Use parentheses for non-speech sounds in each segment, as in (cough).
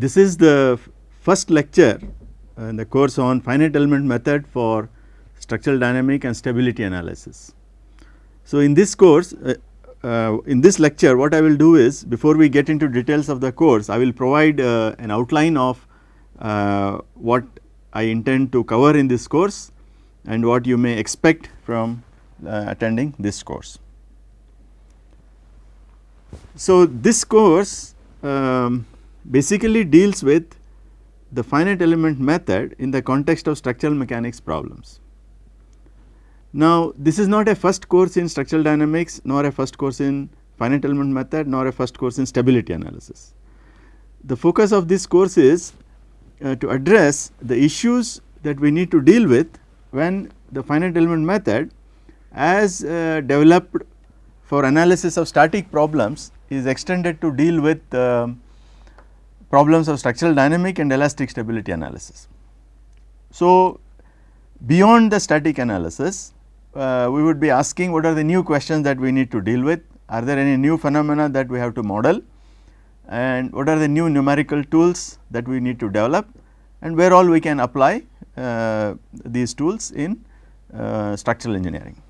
this is the first lecture in the course on finite element method for structural dynamic and stability analysis. So, in this course uh, uh, in this lecture what I will do is before we get into details of the course I will provide uh, an outline of uh, what I intend to cover in this course and what you may expect from uh, attending this course. So, this course um, basically deals with the finite element method in the context of structural mechanics problems. Now, this is not a first course in structural dynamics nor a first course in finite element method nor a first course in stability analysis. The focus of this course is uh, to address the issues that we need to deal with when the finite element method as uh, developed for analysis of static problems is extended to deal with uh, problems of structural dynamic and elastic stability analysis. So, beyond the static analysis uh, we would be asking what are the new questions that we need to deal with, are there any new phenomena that we have to model and what are the new numerical tools that we need to develop and where all we can apply uh, these tools in uh, structural engineering.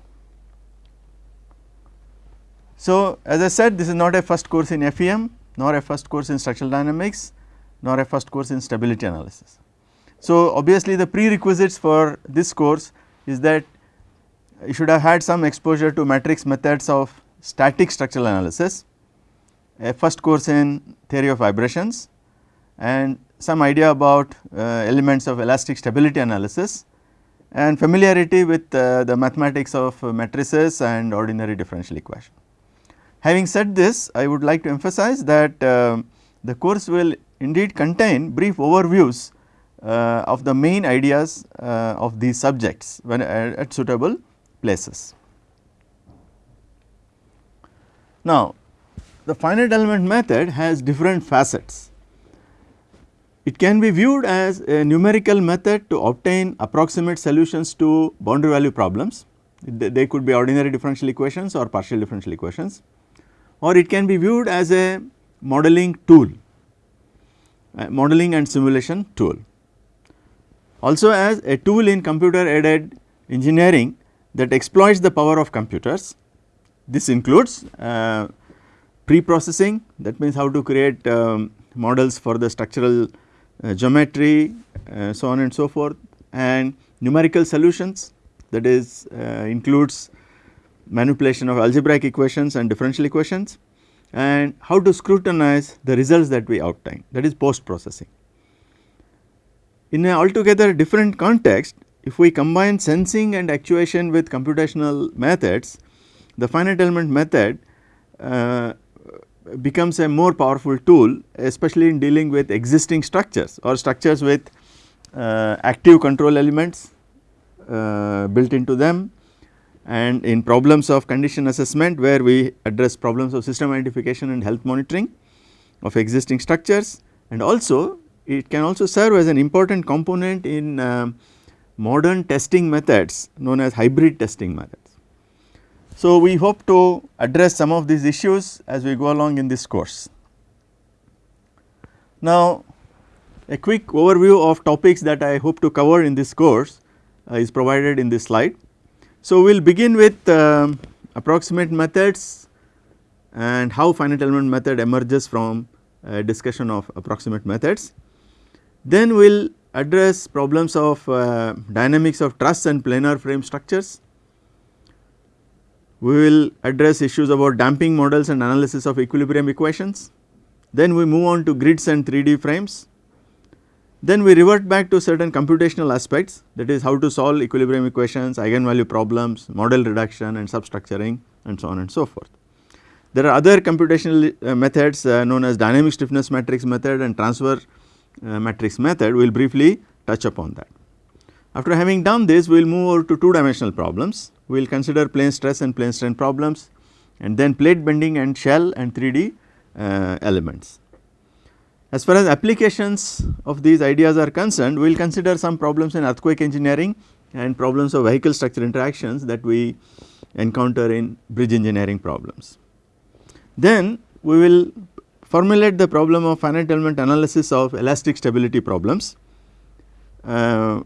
So, as I said this is not a first course in FEM nor a first course in structural dynamics nor a first course in stability analysis. So, obviously the prerequisites for this course is that you should have had some exposure to matrix methods of static structural analysis, a first course in theory of vibrations and some idea about uh, elements of elastic stability analysis and familiarity with uh, the mathematics of matrices and ordinary differential equation. Having said this, I would like to emphasize that uh, the course will indeed contain brief overviews uh, of the main ideas uh, of these subjects when at, at suitable places. Now, the finite element method has different facets. It can be viewed as a numerical method to obtain approximate solutions to boundary value problems. They could be ordinary differential equations or partial differential equations or it can be viewed as a modeling tool, a modeling and simulation tool. Also as a tool in computer aided engineering that exploits the power of computers. This includes uh, pre-processing that means how to create um, models for the structural uh, geometry uh, so on and so forth and numerical solutions that is uh, includes manipulation of algebraic equations and differential equations and how to scrutinize the results that we obtain that is post processing. In an altogether different context if we combine sensing and actuation with computational methods, the finite element method uh, becomes a more powerful tool especially in dealing with existing structures or structures with uh, active control elements uh, built into them and in problems of condition assessment where we address problems of system identification and health monitoring of existing structures and also it can also serve as an important component in uh, modern testing methods known as hybrid testing methods. So, we hope to address some of these issues as we go along in this course. Now, a quick overview of topics that I hope to cover in this course uh, is provided in this slide. So, we will begin with um, approximate methods and how finite element method emerges from discussion of approximate methods. Then we will address problems of uh, dynamics of truss and planar frame structures. We will address issues about damping models and analysis of equilibrium equations. Then we move on to grids and 3D frames. Then we revert back to certain computational aspects that is how to solve equilibrium equations, eigenvalue problems, model reduction and substructuring and so on and so forth. There are other computational uh, methods uh, known as dynamic stiffness matrix method and transfer uh, matrix method we will briefly touch upon that. After having done this we will move over to two dimensional problems, we will consider plane stress and plane strain problems and then plate bending and shell and 3D uh, elements. As far as applications of these ideas are concerned, we will consider some problems in earthquake engineering and problems of vehicle structure interactions that we encounter in bridge engineering problems. Then we will formulate the problem of finite element analysis of elastic stability problems uh,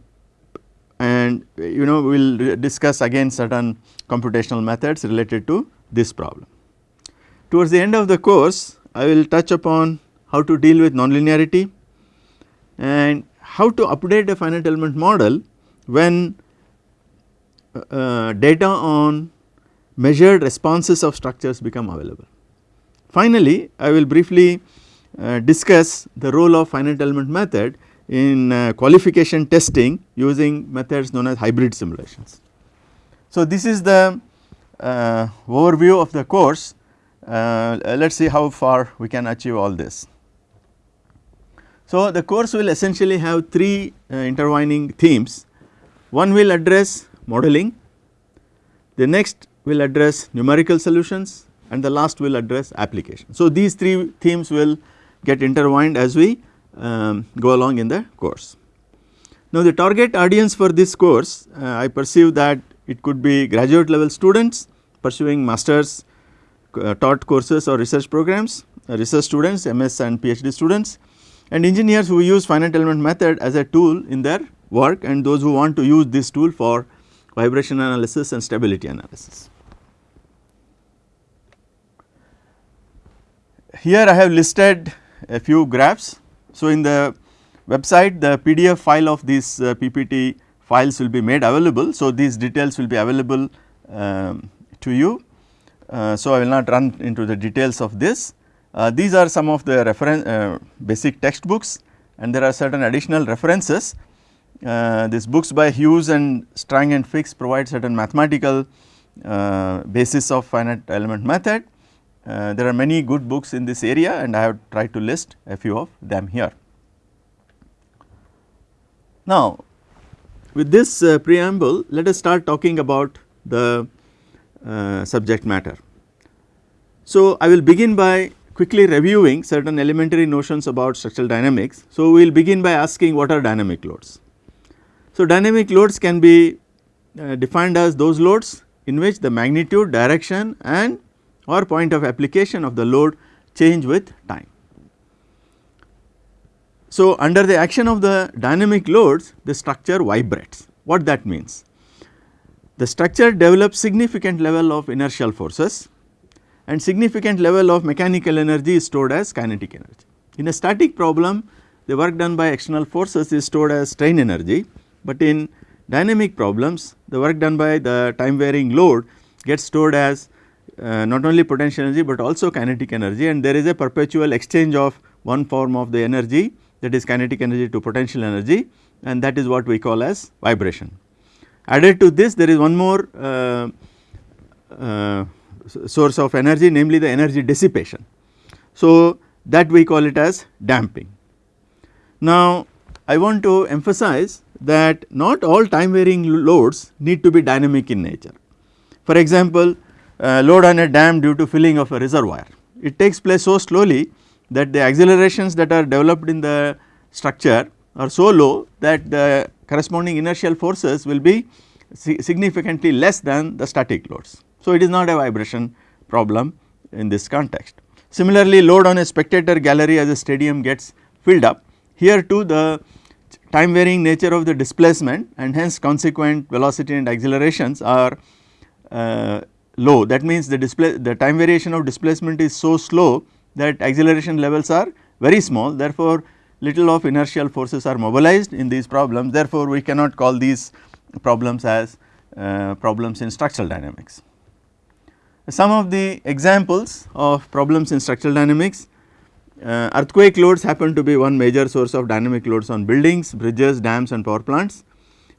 and you know we will discuss again certain computational methods related to this problem. Towards the end of the course I will touch upon how to deal with nonlinearity and how to update a finite element model when uh, data on measured responses of structures become available. Finally, I will briefly uh, discuss the role of finite element method in uh, qualification testing using methods known as hybrid simulations. So, this is the uh, overview of the course uh, let us see how far we can achieve all this. So, the course will essentially have three uh, intertwining themes one will address modeling, the next will address numerical solutions and the last will address application. So, these three themes will get intertwined as we um, go along in the course. Now, the target audience for this course uh, I perceive that it could be graduate level students pursuing masters uh, taught courses or research programs, uh, research students, MS and PhD students and engineers who use finite element method as a tool in their work and those who want to use this tool for vibration analysis and stability analysis. Here I have listed a few graphs. So, in the website the PDF file of these uh, PPT files will be made available. So, these details will be available um, to you. Uh, so, I will not run into the details of this. Uh, these are some of the reference uh, basic textbooks and there are certain additional references. Uh, these books by Hughes and Strang and Fix provide certain mathematical uh, basis of finite element method. Uh, there are many good books in this area and I have tried to list a few of them here. Now, with this uh, preamble let us start talking about the subject matter. So, I will begin by quickly reviewing certain elementary notions about structural dynamics. So, we will begin by asking what are dynamic loads. So, dynamic loads can be uh, defined as those loads in which the magnitude, direction and or point of application of the load change with time. So, under the action of the dynamic loads the structure vibrates. What that means? the structure develops significant level of inertial forces and significant level of mechanical energy is stored as kinetic energy. In a static problem the work done by external forces is stored as strain energy, but in dynamic problems the work done by the time varying load gets stored as uh, not only potential energy, but also kinetic energy and there is a perpetual exchange of one form of the energy that is kinetic energy to potential energy and that is what we call as vibration. Added to this there is one more uh, uh, source of energy namely the energy dissipation. So, that we call it as damping. Now, I want to emphasize that not all time varying loads need to be dynamic in nature. For example, uh, load on a dam due to filling of a reservoir, it takes place so slowly that the accelerations that are developed in the structure are so low that the corresponding inertial forces will be significantly less than the static loads. So, it is not a vibration problem in this context. Similarly, load on a spectator gallery as a stadium gets filled up, here too the time varying nature of the displacement and hence consequent velocity and accelerations are uh, low. That means the the time variation of displacement is so slow that acceleration levels are very small therefore, little of inertial forces are mobilized in these problems therefore, we cannot call these problems as uh, problems in structural dynamics. Some of the examples of problems in structural dynamics uh, earthquake loads happen to be one major source of dynamic loads on buildings, bridges, dams and power plants.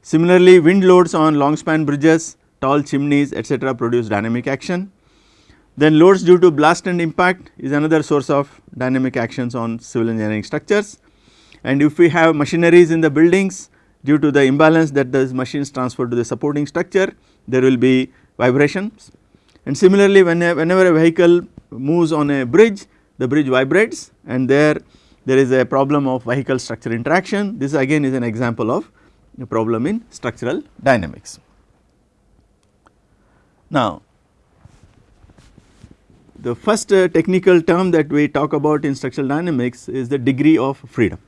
Similarly, wind loads on long span bridges, tall chimneys etc., produce dynamic action. Then loads due to blast and impact is another source of dynamic actions on civil engineering structures and if we have machineries in the buildings due to the imbalance that the machines transfer to the supporting structure there will be vibrations and similarly whenever, whenever a vehicle moves on a bridge the bridge vibrates and there there is a problem of vehicle structure interaction this again is an example of a problem in structural dynamics. Now the first uh, technical term that we talk about in structural dynamics is the degree of freedom.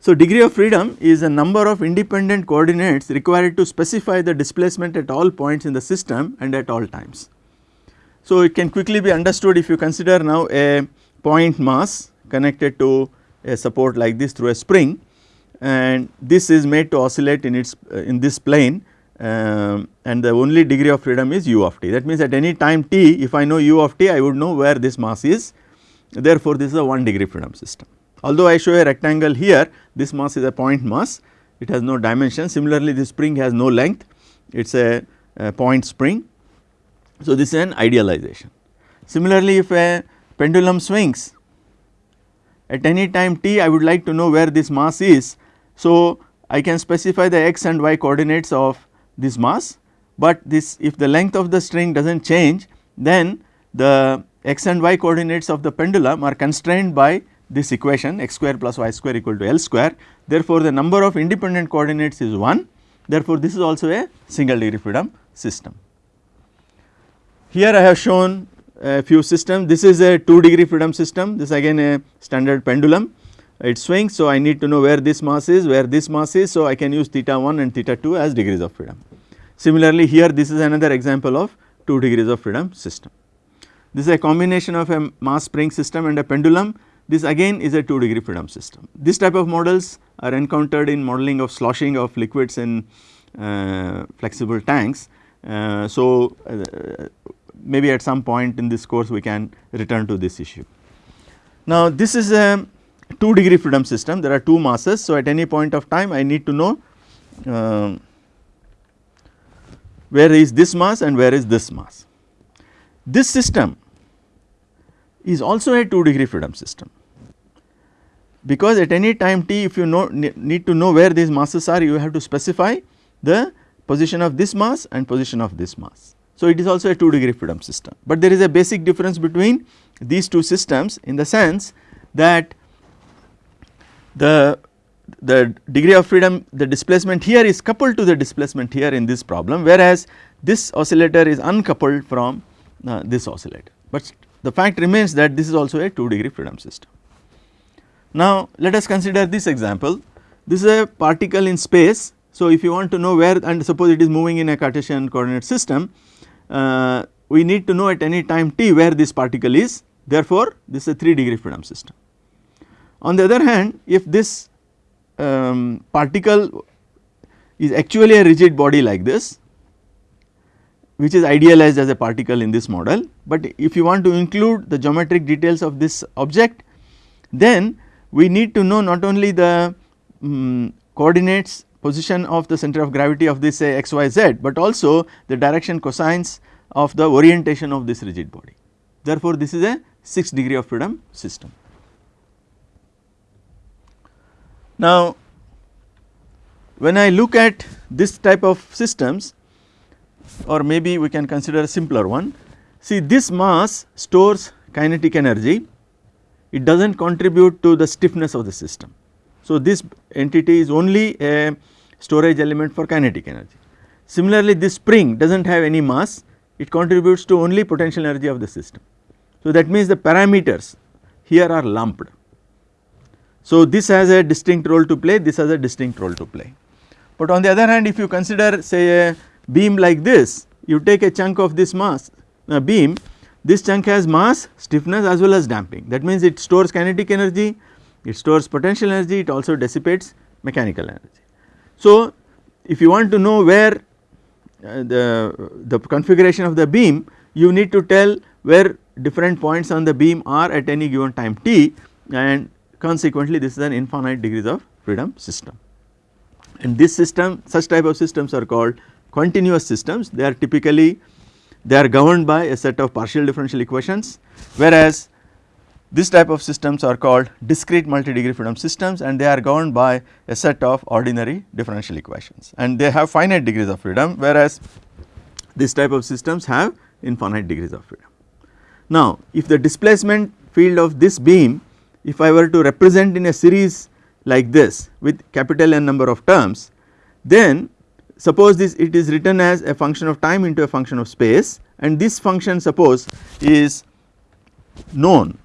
So, degree of freedom is a number of independent coordinates required to specify the displacement at all points in the system and at all times. So, it can quickly be understood if you consider now a point mass connected to a support like this through a spring and this is made to oscillate in its uh, in this plane um, and the only degree of freedom is u of t. That means at any time t if I know u of t I would know where this mass is therefore, this is a 1 degree freedom system. Although I show a rectangle here this mass is a point mass it has no dimension similarly this spring has no length it is a, a point spring. So, this is an idealization. Similarly, if a pendulum swings at any time t I would like to know where this mass is. So, I can specify the x and y coordinates of this mass, but this if the length of the string does not change then the x and y coordinates of the pendulum are constrained by this equation x square plus y square equal to L square. Therefore, the number of independent coordinates is 1 therefore, this is also a single degree freedom system. Here I have shown a few systems this is a 2 degree freedom system this again a standard pendulum it swings. So, I need to know where this mass is where this mass is. So, I can use theta 1 and theta 2 as degrees of freedom. Similarly, here this is another example of 2 degrees of freedom system. This is a combination of a mass spring system and a pendulum this again is a 2 degree freedom system. This type of models are encountered in modeling of sloshing of liquids in uh, flexible tanks. Uh, so, uh, maybe at some point in this course we can return to this issue. Now, this is a 2 degree freedom system there are 2 masses. So, at any point of time I need to know um, where is this mass and where is this mass. This system is also a 2 degree freedom system because at any time t if you know need to know where these masses are you have to specify the position of this mass and position of this mass. So, it is also a 2 degree freedom system, but there is a basic difference between these two systems in the sense that the the degree of freedom the displacement here is coupled to the displacement here in this problem whereas this oscillator is uncoupled from uh, this oscillator, but the fact remains that this is also a 2 degree freedom system. Now, let us consider this example. This is a particle in space. So, if you want to know where and suppose it is moving in a Cartesian coordinate system, uh, we need to know at any time t where this particle is. Therefore, this is a 3 degree freedom system. On the other hand, if this um, particle is actually a rigid body like this, which is idealized as a particle in this model, but if you want to include the geometric details of this object, then we need to know not only the um, coordinates position of the center of gravity of this say x y z, but also the direction cosines of the orientation of this rigid body. Therefore, this is a 6 degree of freedom system. Now, when I look at this type of systems or maybe we can consider a simpler one, see this mass stores kinetic energy it does not contribute to the stiffness of the system. So, this entity is only a storage element for kinetic energy. Similarly, this spring does not have any mass, it contributes to only potential energy of the system. So, that means the parameters here are lumped. So, this has a distinct role to play, this has a distinct role to play. But on the other hand, if you consider say a beam like this, you take a chunk of this mass, a beam this chunk has mass, stiffness as well as damping that means it stores kinetic energy, it stores potential energy, it also dissipates mechanical energy. So, if you want to know where uh, the, the configuration of the beam you need to tell where different points on the beam are at any given time t and consequently this is an infinite degrees of freedom system. And this system such type of systems are called continuous systems they are typically they are governed by a set of partial differential equations whereas this type of systems are called discrete multi-degree freedom systems and they are governed by a set of ordinary differential equations and they have finite degrees of freedom whereas this type of systems have infinite degrees of freedom. Now if the displacement field of this beam if I were to represent in a series like this with capital N number of terms then suppose this it is written as a function of time into a function of space and this function suppose is known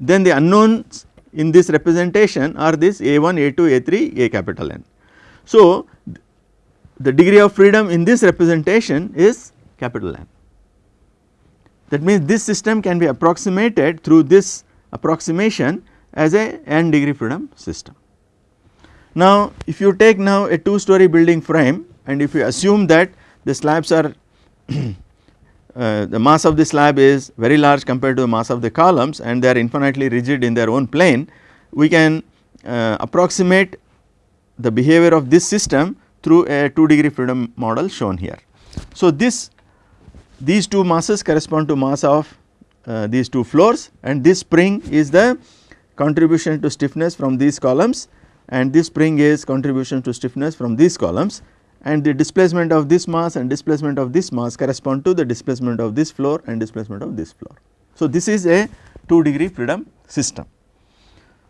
then the unknowns in this representation are this a1, a2, a3, a capital N. So, the degree of freedom in this representation is capital N. That means this system can be approximated through this approximation as a n degree freedom system. Now if you take now a 2 story building frame and if you assume that the slabs are (clears throat) uh, the mass of the slab is very large compared to the mass of the columns and they are infinitely rigid in their own plane, we can uh, approximate the behavior of this system through a 2 degree freedom model shown here. So this these two masses correspond to mass of uh, these two floors and this spring is the contribution to stiffness from these columns and this spring is contribution to stiffness from these columns and the displacement of this mass and displacement of this mass correspond to the displacement of this floor and displacement of this floor. So, this is a 2 degree freedom system.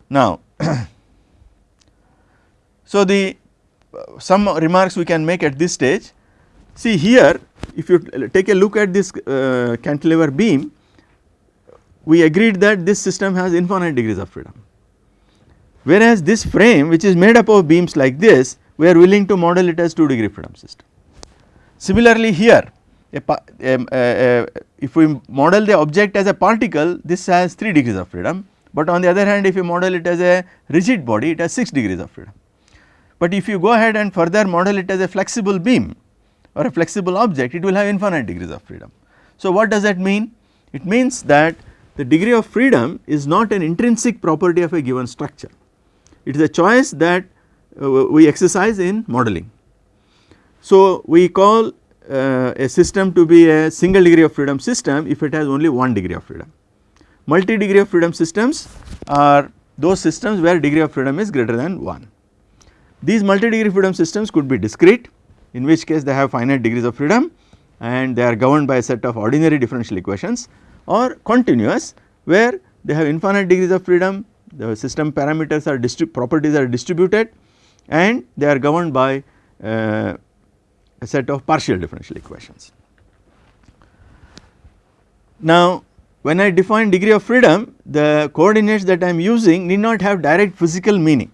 Now, (clears throat) so the uh, some remarks we can make at this stage. See here if you take a look at this uh, cantilever beam we agreed that this system has infinite degrees of freedom. Whereas this frame which is made up of beams like this we are willing to model it as 2 degree freedom system. Similarly here a, a, a, if we model the object as a particle this has 3 degrees of freedom but on the other hand if you model it as a rigid body it has 6 degrees of freedom. But if you go ahead and further model it as a flexible beam or a flexible object it will have infinite degrees of freedom. So what does that mean? It means that the degree of freedom is not an intrinsic property of a given structure. It is a choice that uh, we exercise in modeling. So we call uh, a system to be a single degree of freedom system if it has only one degree of freedom. Multi degree of freedom systems are those systems where degree of freedom is greater than 1. These multi degree freedom systems could be discrete in which case they have finite degrees of freedom and they are governed by a set of ordinary differential equations or continuous where they have infinite degrees of freedom, the system parameters are properties are distributed and they are governed by uh, a set of partial differential equations. Now when I define degree of freedom the coordinates that I am using need not have direct physical meaning.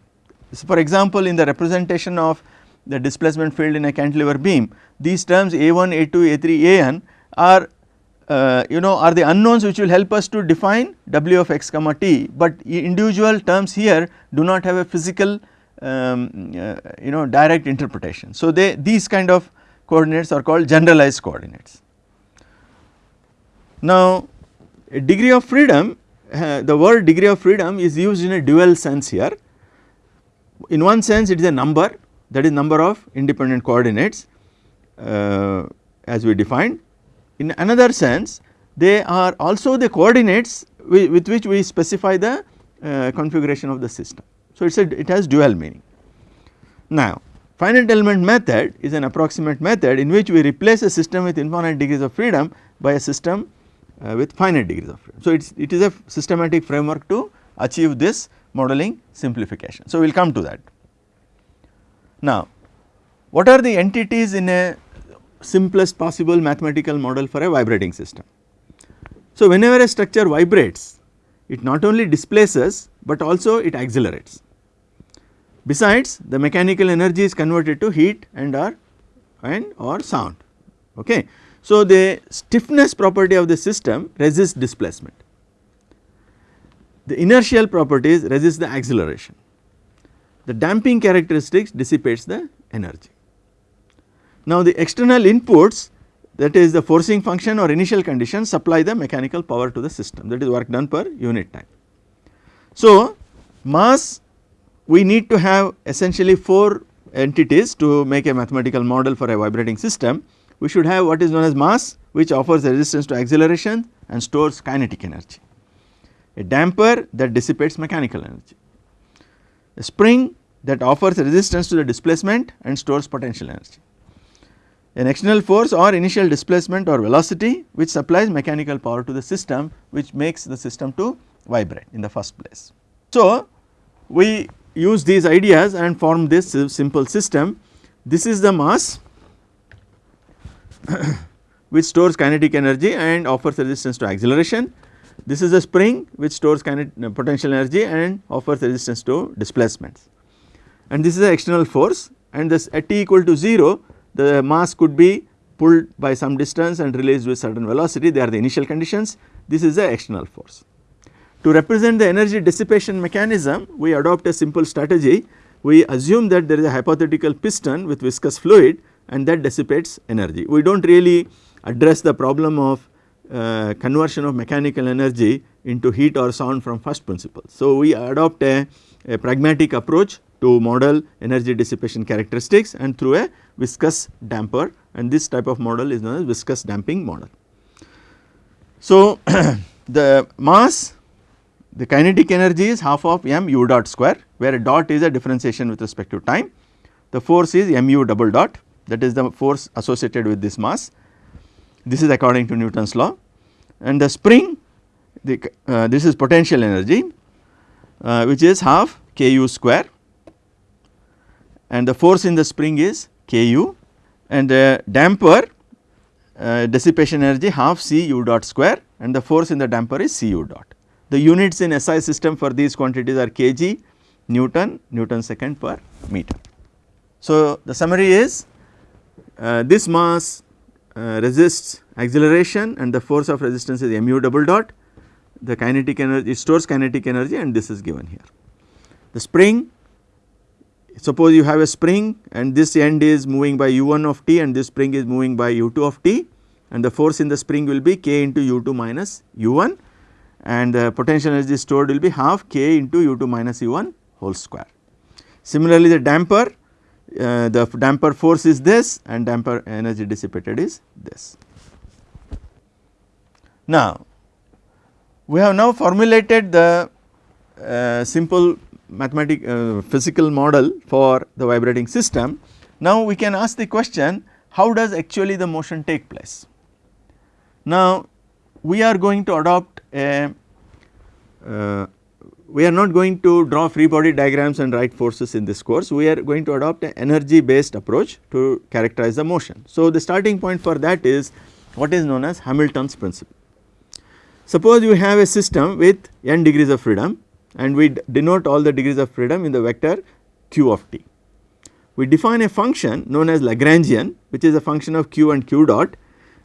So for example in the representation of the displacement field in a cantilever beam these terms A1, A2, A3, An are uh, you know are the unknowns which will help us to define w of x comma t, but individual terms here do not have a physical um, uh, you know direct interpretation. So, they these kind of coordinates are called generalized coordinates. Now, degree of freedom uh, the word degree of freedom is used in a dual sense here. In one sense it is a number that is number of independent coordinates uh, as we defined in another sense they are also the coordinates with, which we specify the uh, configuration of the system. So, it is a, it has dual meaning. Now, finite element method is an approximate method in which we replace a system with infinite degrees of freedom by a system uh, with finite degrees of freedom. So, it is it is a systematic framework to achieve this modeling simplification. So, we will come to that. Now, what are the entities in a simplest possible mathematical model for a vibrating system. So, whenever a structure vibrates it not only displaces, but also it accelerates. Besides the mechanical energy is converted to heat and or and or sound. Okay. So, the stiffness property of the system resists displacement. The inertial properties resist the acceleration. The damping characteristics dissipates the energy. Now the external inputs that is the forcing function or initial condition supply the mechanical power to the system that is work done per unit time. So mass we need to have essentially 4 entities to make a mathematical model for a vibrating system. We should have what is known as mass which offers resistance to acceleration and stores kinetic energy. A damper that dissipates mechanical energy. A spring that offers resistance to the displacement and stores potential energy an external force or initial displacement or velocity which supplies mechanical power to the system which makes the system to vibrate in the first place. So, we use these ideas and form this simple system this is the mass (coughs) which stores kinetic energy and offers resistance to acceleration. This is a spring which stores kinetic uh, potential energy and offers resistance to displacements. And this is the external force and this at t equal to 0 the mass could be pulled by some distance and released with certain velocity they are the initial conditions this is the external force. To represent the energy dissipation mechanism we adopt a simple strategy we assume that there is a hypothetical piston with viscous fluid and that dissipates energy. We do not really address the problem of uh, conversion of mechanical energy into heat or sound from first principle. So, we adopt a, a pragmatic approach to model energy dissipation characteristics and through a viscous damper and this type of model is known as viscous damping model. So, (clears throat) the mass the kinetic energy is half of m u dot square where a dot is a differentiation with respect to time. The force is mu double dot that is the force associated with this mass. This is according to Newton's law and the spring the, uh, this is potential energy uh, which is half k u square and the force in the spring is k u and the damper uh, dissipation energy half c u dot square and the force in the damper is c u dot. The units in SI system for these quantities are kg, Newton, Newton second per meter. So, the summary is uh, this mass uh, resists acceleration and the force of resistance is mu double dot, the kinetic energy stores kinetic energy and this is given here. The spring suppose you have a spring and this end is moving by u1 of t and this spring is moving by u2 of t and the force in the spring will be k into u2 minus u1 and the potential energy stored will be half k into u2 minus u1 whole square. Similarly, the damper uh, the damper force is this and damper energy dissipated is this. Now, we have now formulated the uh, simple mathematic uh, physical model for the vibrating system. Now, we can ask the question how does actually the motion take place. Now, we are going to adopt a uh, we are not going to draw free body diagrams and write forces in this course, we are going to adopt an energy based approach to characterize the motion. So, the starting point for that is what is known as Hamilton's principle. Suppose you have a system with n degrees of freedom and we denote all the degrees of freedom in the vector q of t. We define a function known as Lagrangian which is a function of q and q dot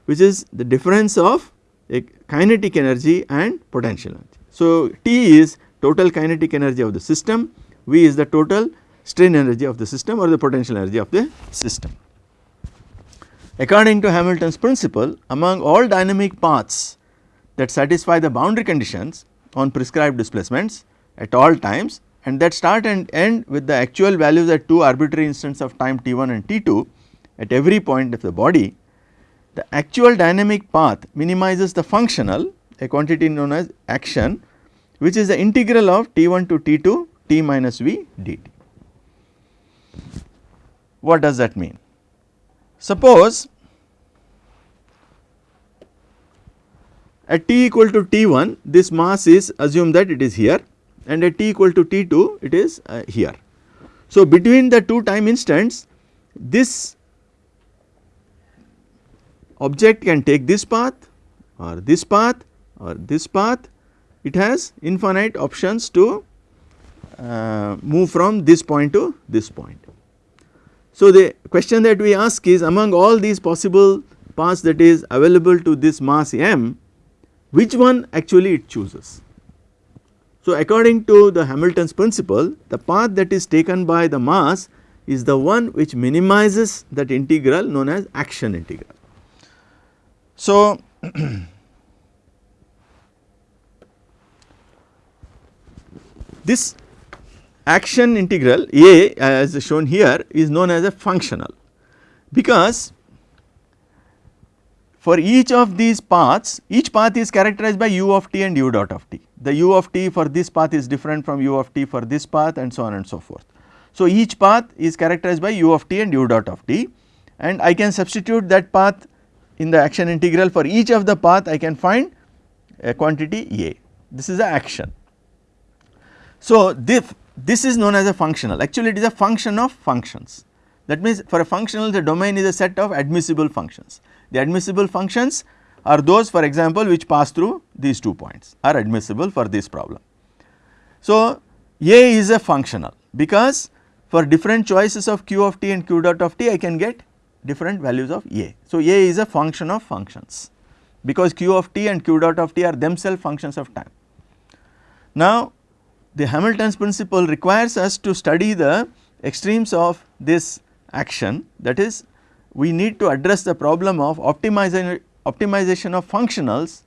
which is the difference of kinetic energy and potential energy. So, T is total kinetic energy of the system, V is the total strain energy of the system or the potential energy of the system. According to Hamilton's principle among all dynamic paths that satisfy the boundary conditions on prescribed displacements at all times and that start and end with the actual values at two arbitrary instants of time t1 and t2 at every point of the body the actual dynamic path minimizes the functional a quantity known as action which is the integral of T1 to T2 T minus V dt. What does that mean? Suppose at T equal to T1 this mass is assume that it is here and at T equal to T2 it is uh, here. So, between the two time instants this object can take this path or this path or this path it has infinite options to uh, move from this point to this point. So, the question that we ask is among all these possible paths that is available to this mass m which one actually it chooses. So, according to the Hamilton's principle the path that is taken by the mass is the one which minimizes that integral known as action integral. So, (clears throat) this action integral A as shown here is known as a functional because for each of these paths each path is characterized by u of t and u dot of t. The u of t for this path is different from u of t for this path and so on and so forth. So, each path is characterized by u of t and u dot of t and I can substitute that path in the action integral for each of the path I can find a quantity A. This is the action. So, this, this is known as a functional actually it is a function of functions. That means for a functional the domain is a set of admissible functions. The admissible functions are those for example which pass through these two points are admissible for this problem. So, A is a functional because for different choices of q of t and q dot of t I can get different values of A. So, A is a function of functions because q of t and q dot of t are themselves functions of time. Now, the Hamilton's principle requires us to study the extremes of this action that is we need to address the problem of optimization, optimization of functionals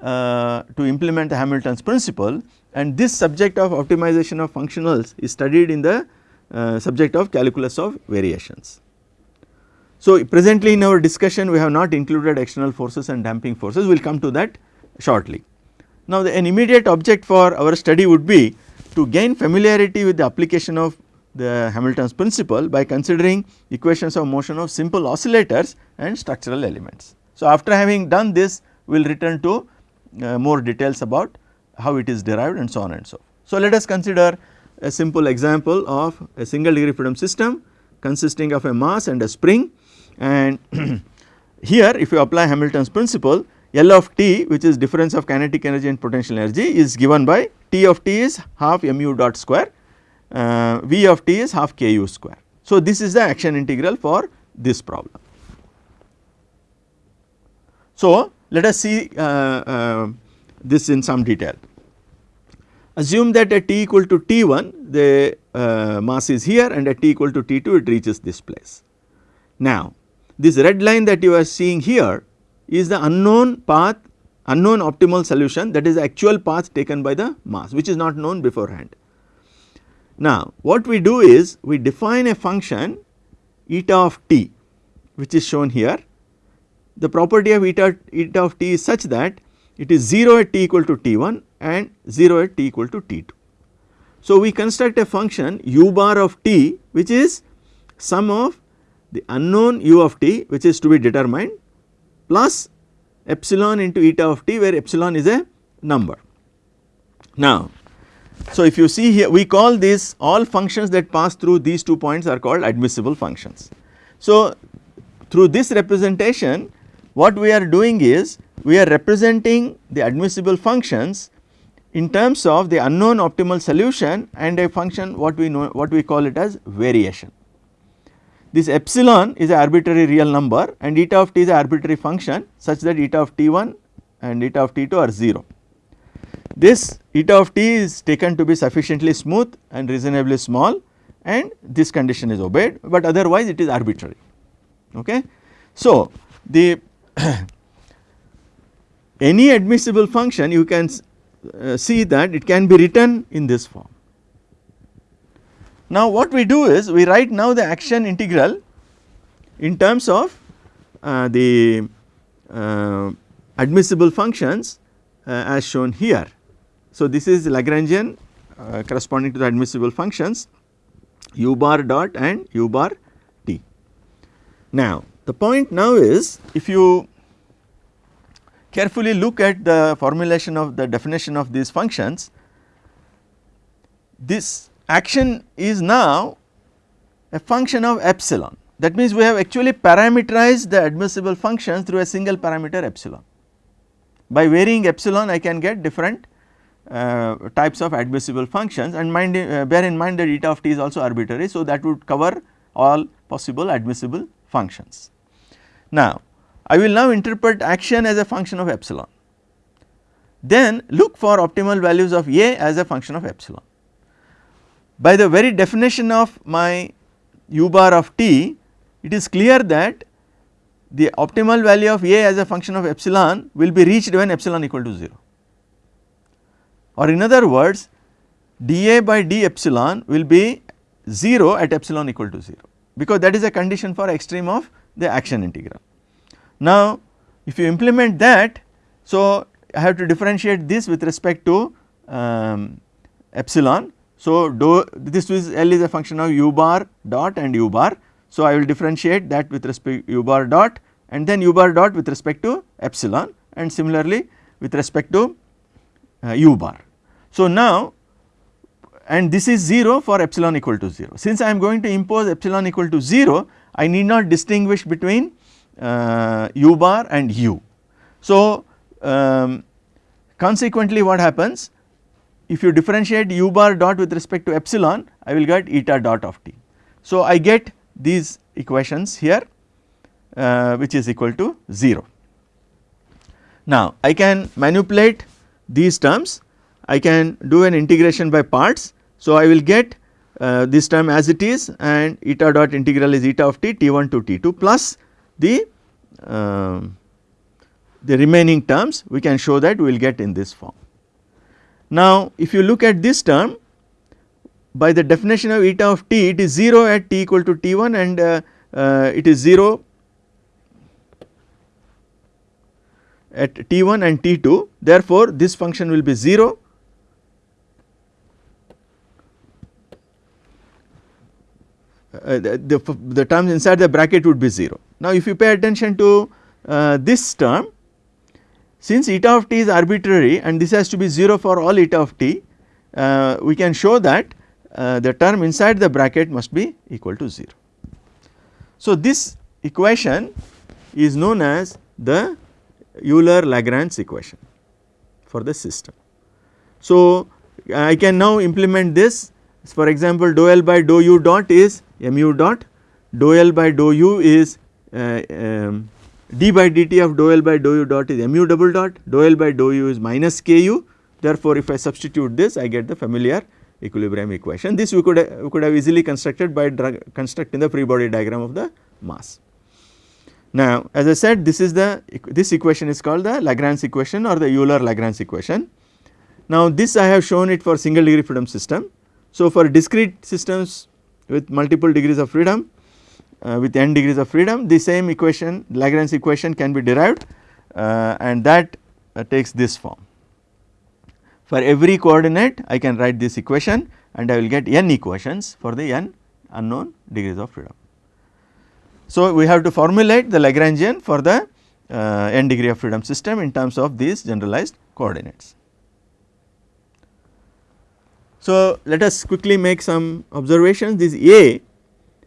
uh, to implement the Hamilton's principle and this subject of optimization of functionals is studied in the uh, subject of calculus of variations. So, presently in our discussion we have not included external forces and damping forces we will come to that shortly. Now, the, an immediate object for our study would be to gain familiarity with the application of the Hamilton's principle by considering equations of motion of simple oscillators and structural elements. So, after having done this we will return to uh, more details about how it is derived and so on and so. So, let us consider a simple example of a single degree freedom system consisting of a mass and a spring and (clears throat) here if you apply Hamilton's principle L of t which is difference of kinetic energy and potential energy is given by T of t is half mu dot square, uh, V of t is half ku square. So, this is the action integral for this problem. So, let us see uh, uh, this in some detail. Assume that at t equal to t1 the uh, mass is here and at t equal to t2 it reaches this place. Now, this red line that you are seeing here is the unknown path unknown optimal solution that is the actual path taken by the mass which is not known beforehand. Now what we do is we define a function eta of t which is shown here. The property of eta, eta of t is such that it is 0 at t equal to t1 and 0 at t equal to t2. So we construct a function u bar of t which is sum of the unknown u of t which is to be determined plus epsilon into eta of t where epsilon is a number. Now, so if you see here we call this all functions that pass through these two points are called admissible functions. So, through this representation what we are doing is we are representing the admissible functions in terms of the unknown optimal solution and a function what we know what we call it as variation. This epsilon is an arbitrary real number and eta of t is an arbitrary function such that eta of t1 and eta of t2 are 0. This eta of t is taken to be sufficiently smooth and reasonably small and this condition is obeyed, but otherwise it is arbitrary. Okay. So, the (coughs) any admissible function you can uh, see that it can be written in this form. Now what we do is we write now the action integral in terms of uh, the uh, admissible functions uh, as shown here. So this is Lagrangian uh, corresponding to the admissible functions u bar dot and u bar t. Now the point now is if you carefully look at the formulation of the definition of these functions, this action is now a function of epsilon. That means, we have actually parameterized the admissible functions through a single parameter epsilon. By varying epsilon I can get different types of admissible functions and mind, uh, bear in mind that eta of t is also arbitrary. So, that would cover all possible admissible functions. Now, I will now interpret action as a function of epsilon. Then look for optimal values of A as a function of epsilon. By the very definition of my u bar of t, it is clear that the optimal value of A as a function of epsilon will be reached when epsilon equal to 0 or in other words dA by d epsilon will be 0 at epsilon equal to 0 because that is a condition for extreme of the action integral. Now if you implement that so I have to differentiate this with respect to um, epsilon so, do this is L is a function of u bar dot and u bar. So, I will differentiate that with respect to u bar dot and then u bar dot with respect to epsilon and similarly with respect to u bar. So, now and this is 0 for epsilon equal to 0. Since I am going to impose epsilon equal to 0, I need not distinguish between uh, u bar and u. So, um, consequently what happens if you differentiate u bar dot with respect to epsilon I will get eta dot of t. So, I get these equations here uh, which is equal to 0. Now, I can manipulate these terms I can do an integration by parts. So, I will get uh, this term as it is and eta dot integral is eta of t t1 to t2 plus the uh, the remaining terms we can show that we will get in this form. Now, if you look at this term by the definition of eta of t it is 0 at t equal to t1 and uh, uh, it is 0 at t1 and t2 therefore, this function will be 0 uh, the, the, the, terms inside the bracket would be 0. Now, if you pay attention to uh, this term since eta of t is arbitrary and this has to be 0 for all eta of t, uh, we can show that uh, the term inside the bracket must be equal to 0. So, this equation is known as the Euler-Lagrange equation for the system. So, I can now implement this for example, dou L by dou u dot is mu dot, dou L by dou u is uh, um, d by dt of dou L by dou u dot is mu double dot, dou L by dou u is minus ku. Therefore, if I substitute this I get the familiar equilibrium equation. This we could we could have easily constructed by constructing the free body diagram of the mass. Now, as I said this is the this equation is called the Lagrange equation or the Euler Lagrange equation. Now, this I have shown it for single degree freedom system. So, for discrete systems with multiple degrees of freedom uh, with n degrees of freedom the same equation Lagrange equation can be derived uh, and that uh, takes this form. For every coordinate I can write this equation and I will get n equations for the n unknown degrees of freedom. So, we have to formulate the Lagrangian for the uh, n degree of freedom system in terms of these generalized coordinates. So, let us quickly make some observations this A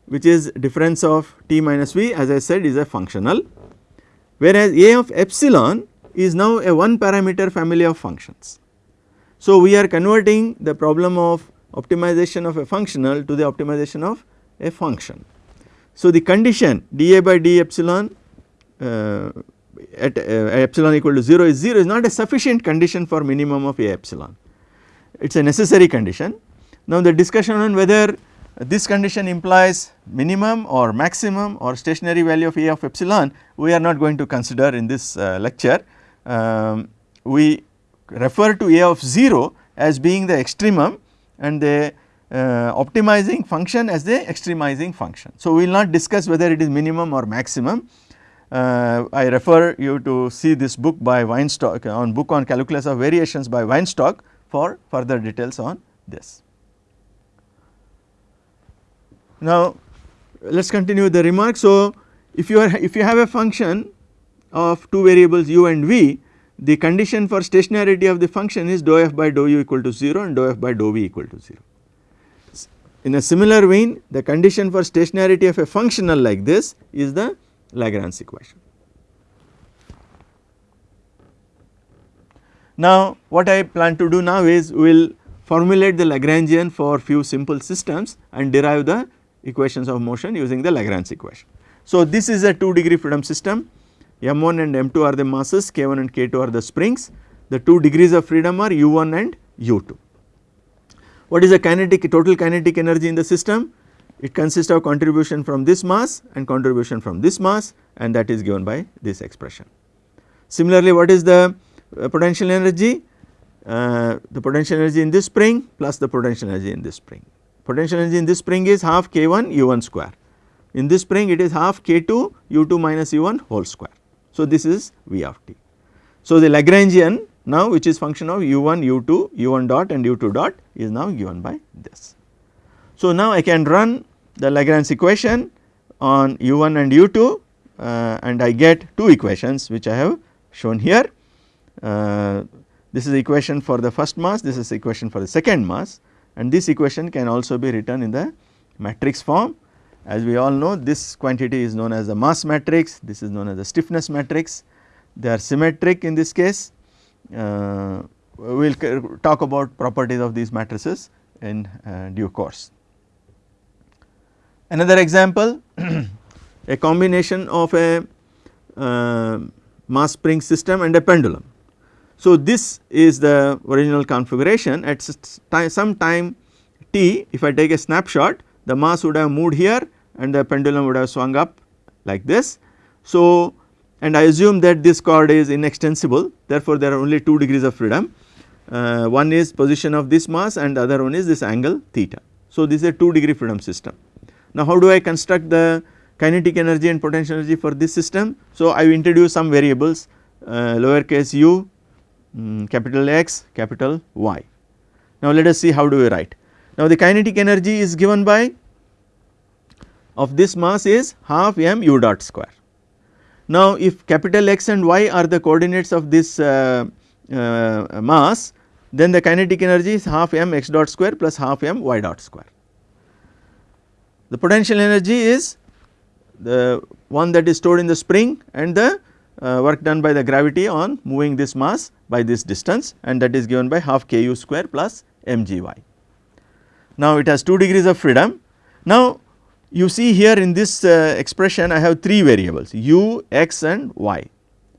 which is difference of t minus v as I said is a functional whereas A of epsilon is now a one parameter family of functions. So, we are converting the problem of optimization of a functional to the optimization of a function. So, the condition dA by d epsilon uh, at uh, epsilon equal to 0 is 0 is not a sufficient condition for minimum of A epsilon, it is a necessary condition. Now, the discussion on whether this condition implies minimum or maximum or stationary value of A of epsilon we are not going to consider in this uh, lecture. Um, we refer to A of 0 as being the extremum and the uh, optimizing function as the extremizing function. So, we will not discuss whether it is minimum or maximum. Uh, I refer you to see this book by Weinstock on book on calculus of variations by Weinstock for further details on this. Now, let us continue the remark. So, if you are if you have a function of two variables u and v, the condition for stationarity of the function is dou f by dou u equal to 0 and dou f by dou v equal to 0. In a similar vein, the condition for stationarity of a functional like this is the Lagrange equation. Now, what I plan to do now is we will formulate the Lagrangian for few simple systems and derive the equations of motion using the Lagrange equation. So, this is a 2 degree freedom system m1 and m2 are the masses k1 and k2 are the springs the 2 degrees of freedom are u1 and u2. What is the kinetic total kinetic energy in the system? It consists of contribution from this mass and contribution from this mass and that is given by this expression. Similarly, what is the uh, potential energy? Uh, the potential energy in this spring plus the potential energy in this spring potential energy in this spring is half k1 u1 square. In this spring it is half k2 u2 minus u1 whole square. So, this is V of t. So, the Lagrangian now which is function of u1, u2, u1 dot and u2 dot is now given by this. So, now I can run the Lagrange equation on u1 and u2 uh, and I get two equations which I have shown here. Uh, this is the equation for the first mass, this is equation for the second mass and this equation can also be written in the matrix form. As we all know this quantity is known as the mass matrix, this is known as the stiffness matrix, they are symmetric in this case. Uh, we will talk about properties of these matrices in uh, due course. Another example (clears throat) a combination of a uh, mass spring system and a pendulum. So, this is the original configuration at some time t if I take a snapshot the mass would have moved here and the pendulum would have swung up like this. So, and I assume that this cord is inextensible therefore, there are only 2 degrees of freedom uh, one is position of this mass and the other one is this angle theta. So, this is a 2 degree freedom system. Now, how do I construct the kinetic energy and potential energy for this system? So, I introduce some variables uh, lowercase u, um, capital X, capital Y. Now, let us see how do we write. Now, the kinetic energy is given by of this mass is half m u dot square. Now, if capital X and Y are the coordinates of this uh, uh, mass then the kinetic energy is half m x dot square plus half m y dot square. The potential energy is the one that is stored in the spring and the uh, work done by the gravity on moving this mass by this distance and that is given by half k u square plus m g y. Now, it has 2 degrees of freedom. Now, you see here in this uh, expression I have 3 variables u, x and y,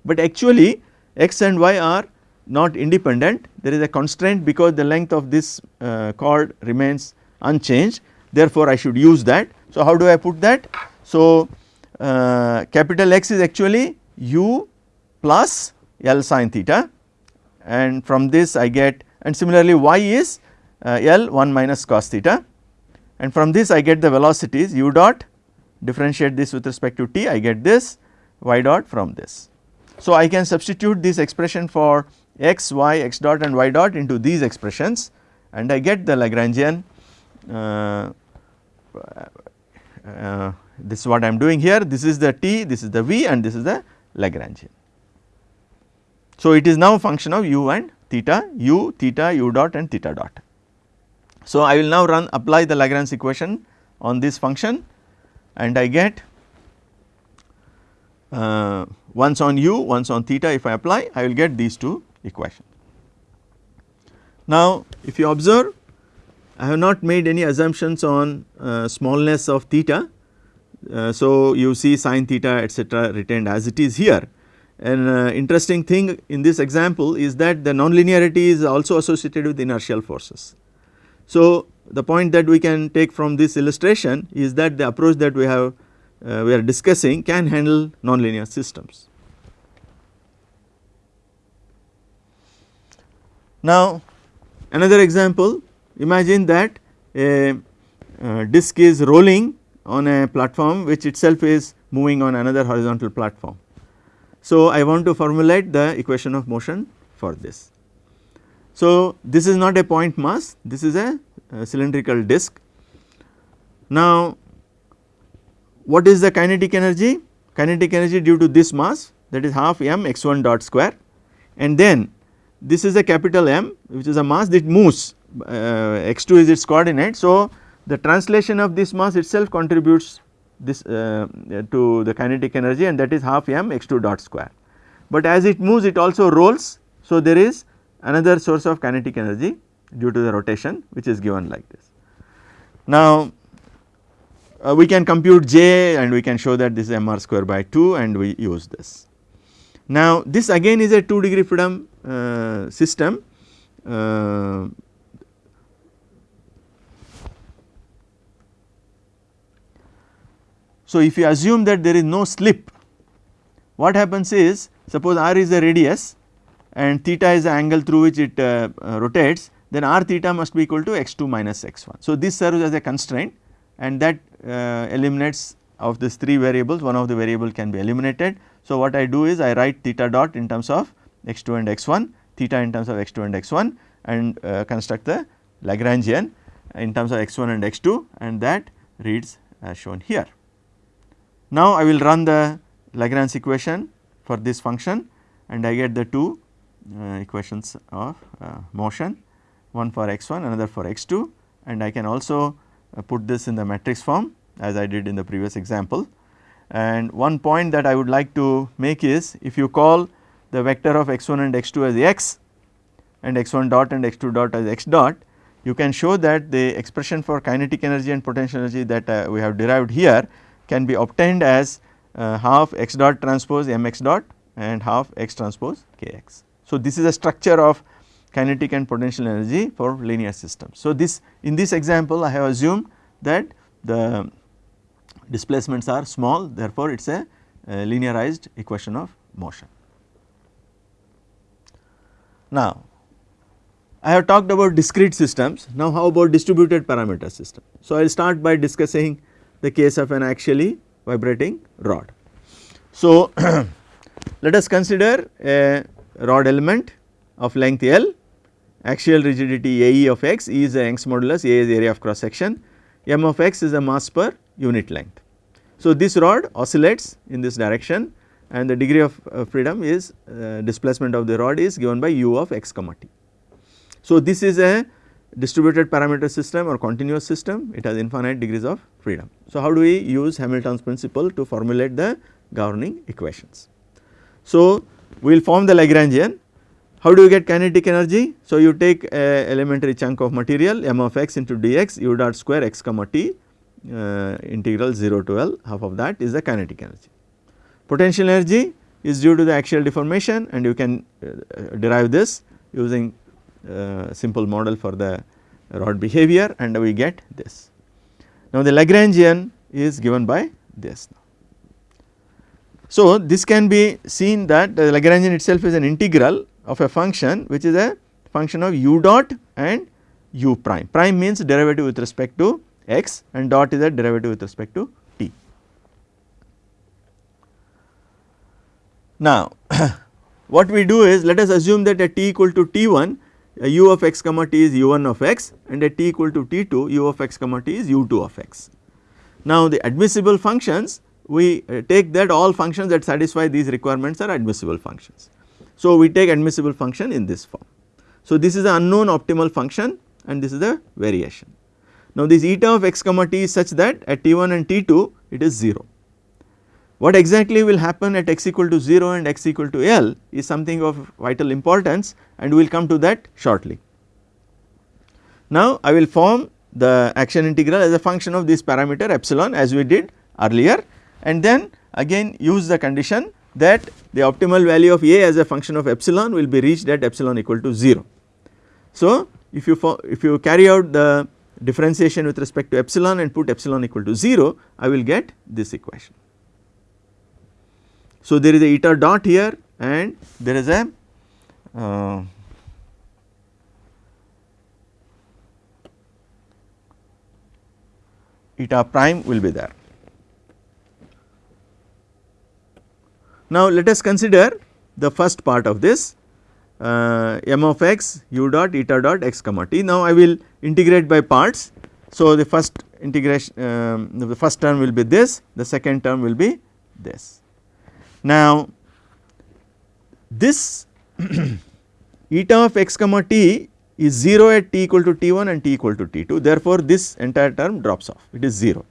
but actually x and y are not independent. There is a constraint because the length of this uh, cord remains unchanged. Therefore, I should use that. So, how do I put that? So, uh, capital X is actually u plus L sin theta. And from this I get and similarly y is uh, L 1 minus cos theta and from this I get the velocities u dot differentiate this with respect to t I get this y dot from this. So, I can substitute this expression for x, y, x dot and y dot into these expressions and I get the Lagrangian uh, uh, this is what I am doing here this is the t, this is the v and this is the Lagrangian. So, it is now a function of u and theta u, theta, u dot and theta dot. So, I will now run apply the Lagrange equation on this function and I get uh, once on u, once on theta if I apply I will get these two equations. Now, if you observe I have not made any assumptions on uh, smallness of theta. Uh, so, you see sin theta etcetera retained as it is here. An uh, interesting thing in this example is that the nonlinearity is also associated with inertial forces. So, the point that we can take from this illustration is that the approach that we have uh, we are discussing can handle nonlinear systems. Now, another example imagine that a, a disk is rolling on a platform which itself is moving on another horizontal platform. So, I want to formulate the equation of motion for this. So, this is not a point mass this is a, a cylindrical disk. Now, what is the kinetic energy? Kinetic energy due to this mass that is half m x 1 dot square and then this is a capital M which is a mass that moves uh, x 2 is its coordinate. So, the translation of this mass itself contributes this uh, to the kinetic energy and that is half m x 2 dot square. But as it moves it also rolls. So, there is another source of kinetic energy due to the rotation which is given like this. Now, uh, we can compute j and we can show that this is m r square by 2 and we use this. Now, this again is a 2 degree freedom uh, system uh, So, if you assume that there is no slip what happens is suppose r is the radius and theta is the angle through which it uh, uh, rotates then r theta must be equal to x2 minus x1. So, this serves as a constraint and that uh, eliminates of these 3 variables one of the variable can be eliminated. So, what I do is I write theta dot in terms of x2 and x1 theta in terms of x2 and x1 and uh, construct the Lagrangian in terms of x1 and x2 and that reads as shown here. Now, I will run the Lagrange equation for this function and I get the two uh, equations of uh, motion one for x1 another for x2 and I can also uh, put this in the matrix form as I did in the previous example. And one point that I would like to make is if you call the vector of x1 and x2 as x and x1 dot and x2 dot as x dot, you can show that the expression for kinetic energy and potential energy that uh, we have derived here can be obtained as uh, half x dot transpose mx dot and half x transpose kx. So, this is a structure of kinetic and potential energy for linear systems. So, this in this example I have assumed that the displacements are small therefore, it is a, a linearized equation of motion. Now, I have talked about discrete systems, now how about distributed parameter system. So, I will start by discussing the case of an axially vibrating rod. So, (clears throat) let us consider a rod element of length L, axial rigidity AE of x, E is the Young's modulus, A is area of cross section, m of x is the mass per unit length. So, this rod oscillates in this direction and the degree of uh, freedom is uh, displacement of the rod is given by u of x comma t. So, this is a distributed parameter system or continuous system it has infinite degrees of freedom. So, how do we use Hamilton's principle to formulate the governing equations. So, we will form the Lagrangian how do you get kinetic energy? So, you take a elementary chunk of material m of x into dx u dot square x comma t uh, integral 0 to L half of that is the kinetic energy. Potential energy is due to the axial deformation and you can uh, derive this using uh, simple model for the rod behavior and we get this. Now, the Lagrangian is given by this. So, this can be seen that the Lagrangian itself is an integral of a function which is a function of u dot and u prime. Prime means derivative with respect to x and dot is a derivative with respect to t. Now, (coughs) what we do is let us assume that at t equal to t1 u of x comma t is u1 of x and at t equal to t2 u of x comma t is u2 of x. Now, the admissible functions we uh, take that all functions that satisfy these requirements are admissible functions. So, we take admissible function in this form. So, this is the unknown optimal function and this is the variation. Now this eta of x comma t is such that at t1 and t2 it is 0. What exactly will happen at x equal to 0 and x equal to L is something of vital importance and we will come to that shortly. Now I will form the action integral as a function of this parameter epsilon as we did earlier and then again use the condition that the optimal value of A as a function of epsilon will be reached at epsilon equal to 0. So if you if you carry out the differentiation with respect to epsilon and put epsilon equal to 0, I will get this equation. So, there is a eta dot here and there is a uh, eta prime will be there. Now, let us consider the first part of this uh, m of x u dot eta dot x comma t. Now, I will integrate by parts. So, the first integration um, the first term will be this, the second term will be this. Now, this (coughs) eta of x comma t is 0 at t equal to t1 and t equal to t2 therefore, this entire term drops off it is 0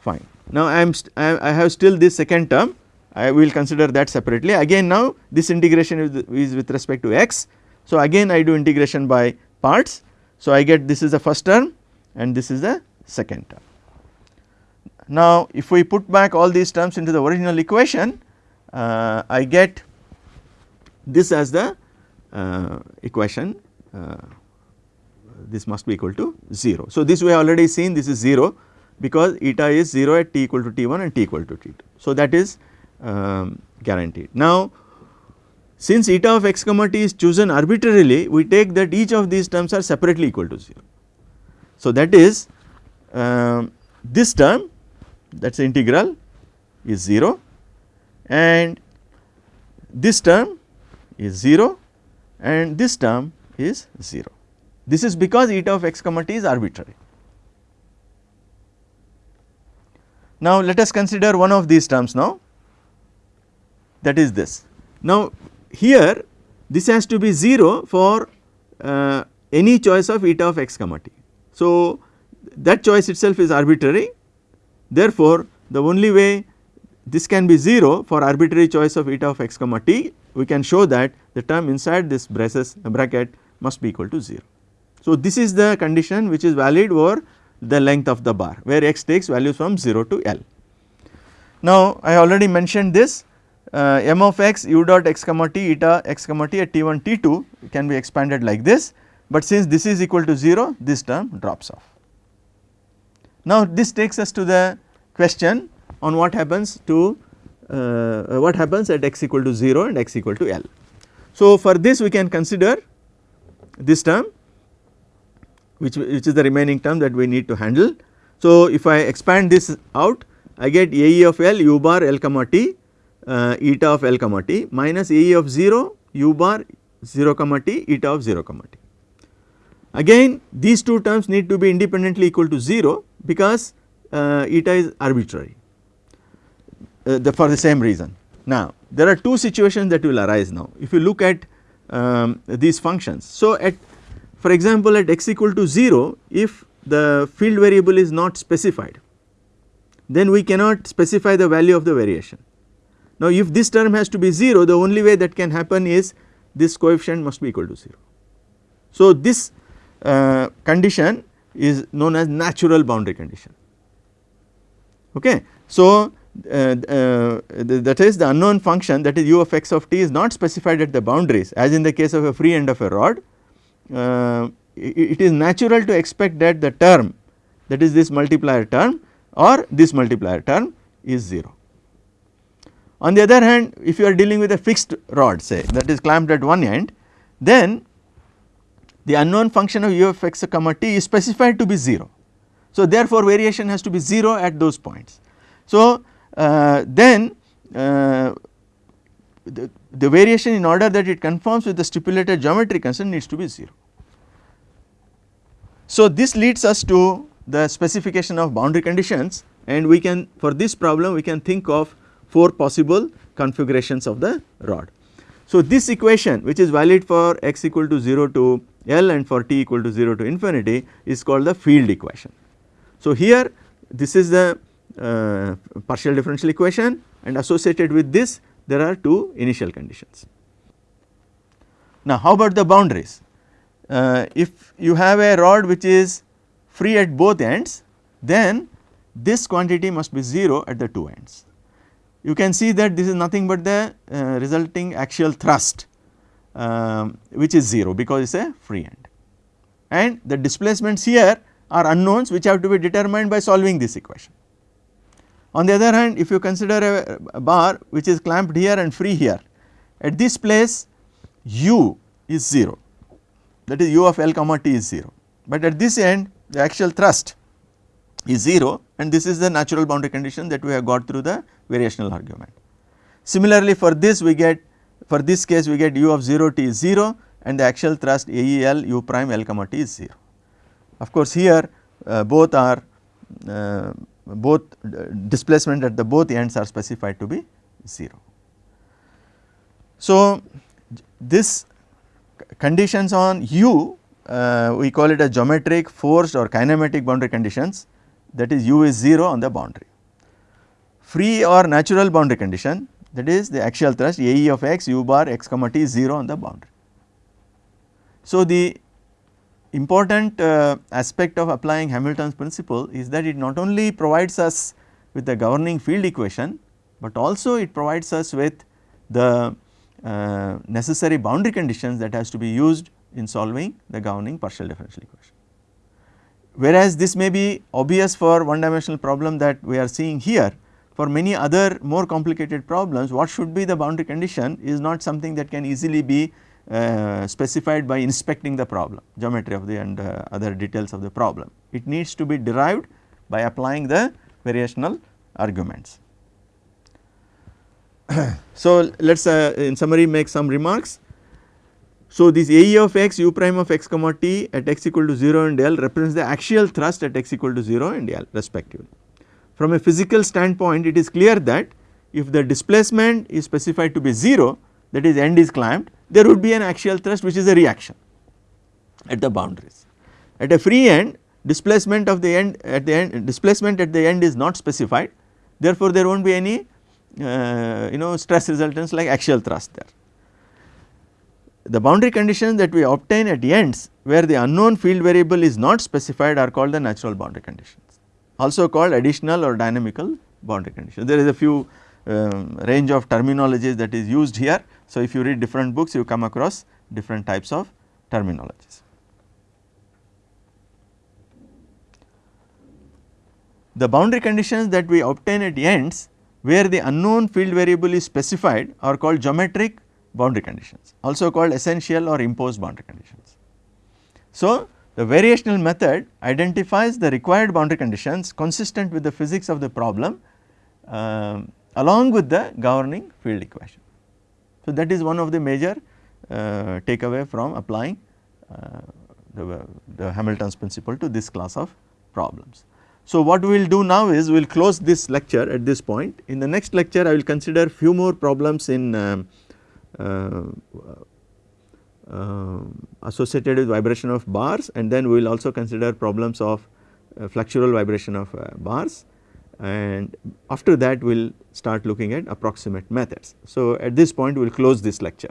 fine. Now, I am I have still this second term I will consider that separately again now this integration is, is with respect to x. So, again I do integration by parts. So, I get this is the first term and this is the second term. Now, if we put back all these terms into the original equation uh, I get this as the uh, equation uh, this must be equal to 0. So, this we have already seen this is 0 because eta is 0 at t equal to t1 and t equal to t2. So, that is um, guaranteed. Now, since eta of x comma t is chosen arbitrarily, we take that each of these terms are separately equal to 0. So, that is um, this term that is integral is 0 and this term is 0 and this term is 0. This is because eta of x comma t is arbitrary. Now, let us consider one of these terms now that is this. Now, here this has to be 0 for uh, any choice of eta of x comma t. So, that choice itself is arbitrary therefore, the only way this can be 0 for arbitrary choice of eta of x comma t we can show that the term inside this braces bracket must be equal to 0. So, this is the condition which is valid over the length of the bar where x takes values from 0 to L. Now, I already mentioned this uh, m of x u dot x comma t eta x comma t at t1 t2 can be expanded like this, but since this is equal to 0 this term drops off. Now, this takes us to the question on what happens to uh, what happens at x equal to 0 and x equal to L. So, for this we can consider this term which, which is the remaining term that we need to handle. So, if I expand this out I get AE of L u bar L comma t uh, eta of L comma t minus AE of 0 u bar 0 comma t eta of 0 comma t. Again these two terms need to be independently equal to 0 because uh, eta is arbitrary uh, the, for the same reason. Now there are two situations that will arise now if you look at um, these functions. So at for example at x equal to 0 if the field variable is not specified then we cannot specify the value of the variation. Now if this term has to be 0 the only way that can happen is this coefficient must be equal to 0. So this uh, condition is known as natural boundary condition. Okay. So, uh, uh, that is the unknown function that is u of x of t is not specified at the boundaries as in the case of a free end of a rod. Uh, it, it is natural to expect that the term that is this multiplier term or this multiplier term is 0. On the other hand if you are dealing with a fixed rod say that is clamped at one end then the unknown function of u of x comma t is specified to be 0. So, therefore, variation has to be 0 at those points. So, uh, then uh, the, the variation in order that it conforms with the stipulated geometry constant needs to be 0. So, this leads us to the specification of boundary conditions and we can for this problem we can think of 4 possible configurations of the rod. So, this equation which is valid for x equal to 0 to L and for t equal to 0 to infinity is called the field equation. So, here this is the uh, partial differential equation and associated with this there are two initial conditions. Now, how about the boundaries? Uh, if you have a rod which is free at both ends then this quantity must be 0 at the two ends. You can see that this is nothing but the uh, resulting axial thrust um, which is 0 because it is a free end. And the displacements here are unknowns which have to be determined by solving this equation. On the other hand if you consider a, a bar which is clamped here and free here at this place u is 0 that is u of L comma t is 0, but at this end the axial thrust is 0 and this is the natural boundary condition that we have got through the variational argument. Similarly for this we get for this case we get u of 0 t is 0 and the axial thrust AEL u prime L comma t is 0. Of course, here uh, both are uh, both uh, displacement at the both ends are specified to be 0. So, this conditions on u uh, we call it a geometric forced or kinematic boundary conditions that is u is 0 on the boundary. Free or natural boundary condition that is the axial thrust AE of x u bar x comma t is 0 on the boundary. So, the important uh, aspect of applying Hamilton's principle is that it not only provides us with the governing field equation, but also it provides us with the uh, necessary boundary conditions that has to be used in solving the governing partial differential equation. Whereas this may be obvious for one dimensional problem that we are seeing here, for many other more complicated problems what should be the boundary condition is not something that can easily be uh, specified by inspecting the problem geometry of the and uh, other details of the problem. It needs to be derived by applying the variational arguments. (clears throat) so, let us uh, in summary make some remarks. So, this AE of x u prime of x comma t at x equal to 0 and L represents the axial thrust at x equal to 0 and L respectively. From a physical standpoint it is clear that if the displacement is specified to be 0 that is end is clamped there would be an axial thrust which is a reaction at the boundaries. At a free end displacement of the end at the end displacement at the end is not specified therefore, there will not be any uh, you know stress resultants like axial thrust there. The boundary conditions that we obtain at ends where the unknown field variable is not specified are called the natural boundary conditions also called additional or dynamical boundary conditions. There is a few um, range of terminologies that is used here. So, if you read different books you come across different types of terminologies. The boundary conditions that we obtain at ends where the unknown field variable is specified are called geometric boundary conditions also called essential or imposed boundary conditions. So, the variational method identifies the required boundary conditions consistent with the physics of the problem um, along with the governing field equation. So, that is one of the major uh, takeaway from applying uh, the, the Hamilton's principle to this class of problems. So, what we will do now is we will close this lecture at this point. In the next lecture I will consider few more problems in um, uh, uh, associated with vibration of bars and then we will also consider problems of uh, flexural vibration of uh, bars and after that we will start looking at approximate methods. So, at this point we will close this lecture.